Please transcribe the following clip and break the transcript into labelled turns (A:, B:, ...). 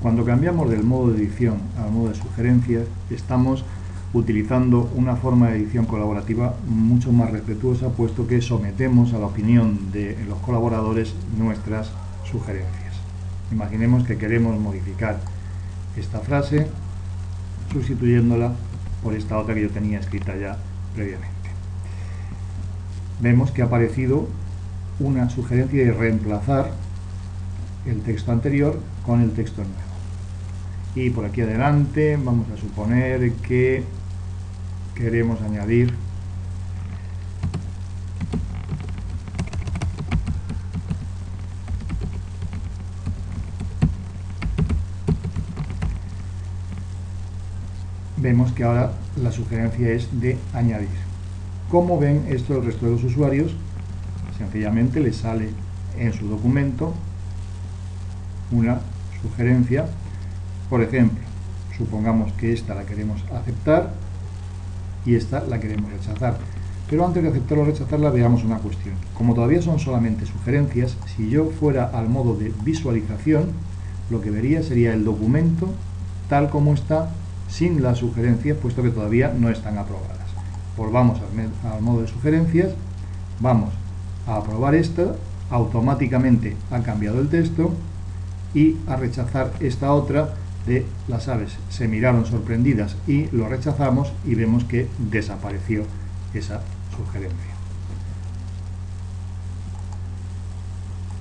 A: Cuando cambiamos del modo de edición al modo de sugerencias, estamos utilizando una forma de edición colaborativa mucho más respetuosa, puesto que sometemos a la opinión de los colaboradores nuestras sugerencias. Imaginemos que queremos modificar esta frase sustituyéndola por esta otra que yo tenía escrita ya previamente. Vemos que ha aparecido una sugerencia de reemplazar el texto anterior con el texto nuevo. Y por aquí adelante vamos a suponer que queremos añadir vemos que ahora la sugerencia es de añadir. ¿Cómo ven esto el resto de los usuarios? Sencillamente les sale en su documento una sugerencia. Por ejemplo, supongamos que esta la queremos aceptar y esta la queremos rechazar. Pero antes de aceptar o rechazarla veamos una cuestión. Como todavía son solamente sugerencias, si yo fuera al modo de visualización, lo que vería sería el documento tal como está sin las sugerencias, puesto que todavía no están aprobadas. Volvamos al, al modo de sugerencias, vamos a aprobar esto, automáticamente ha cambiado el texto y a rechazar esta otra de las aves se miraron sorprendidas y lo rechazamos y vemos que desapareció esa sugerencia.